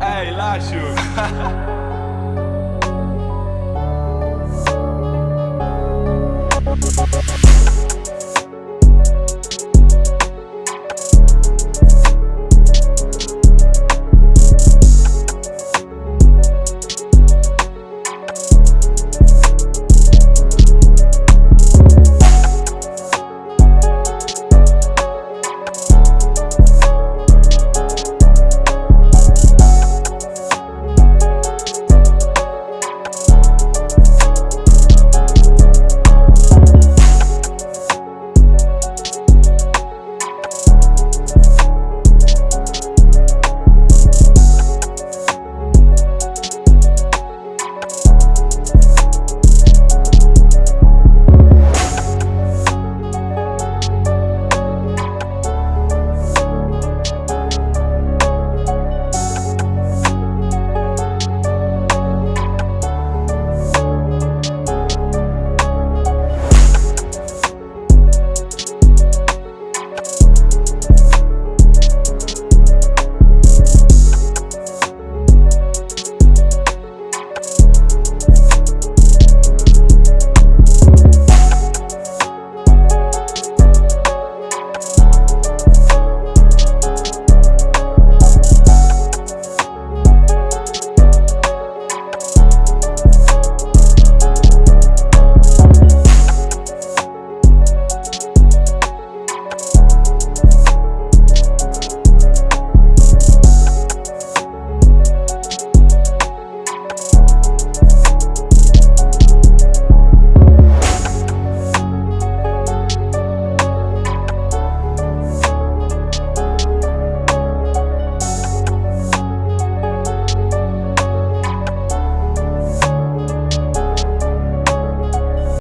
Hey, Lacho.